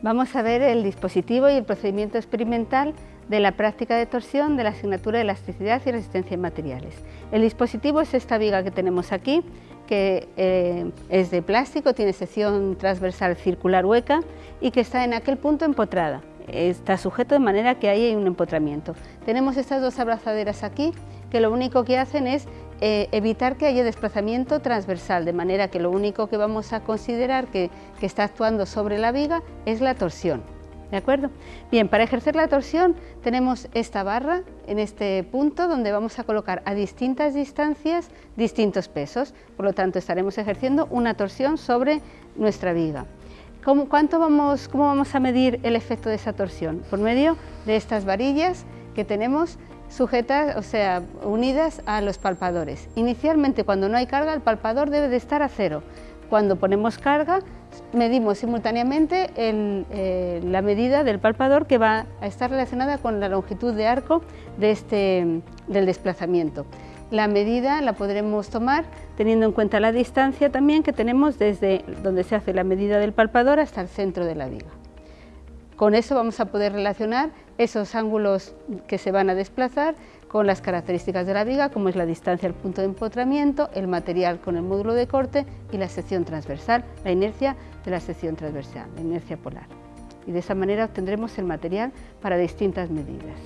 Vamos a ver el dispositivo y el procedimiento experimental de la práctica de torsión de la asignatura de elasticidad y resistencia en materiales. El dispositivo es esta viga que tenemos aquí, que eh, es de plástico, tiene sección transversal circular hueca y que está en aquel punto empotrada. Está sujeto de manera que hay un empotramiento. Tenemos estas dos abrazaderas aquí que lo único que hacen es eh, evitar que haya desplazamiento transversal, de manera que lo único que vamos a considerar que, que está actuando sobre la viga es la torsión. ¿De acuerdo? Bien, para ejercer la torsión tenemos esta barra en este punto donde vamos a colocar a distintas distancias distintos pesos, por lo tanto estaremos ejerciendo una torsión sobre nuestra viga. ¿Cómo, cuánto vamos, ¿Cómo vamos a medir el efecto de esa torsión? Por medio de estas varillas que tenemos sujetas, o sea, unidas a los palpadores. Inicialmente, cuando no hay carga, el palpador debe de estar a cero. Cuando ponemos carga, medimos simultáneamente eh, la medida del palpador que va a estar relacionada con la longitud de arco de este, del desplazamiento. La medida la podremos tomar teniendo en cuenta la distancia también que tenemos desde donde se hace la medida del palpador hasta el centro de la viga. Con eso vamos a poder relacionar esos ángulos que se van a desplazar con las características de la viga, como es la distancia al punto de empotramiento, el material con el módulo de corte y la sección transversal, la inercia de la sección transversal, la inercia polar. Y de esa manera obtendremos el material para distintas medidas.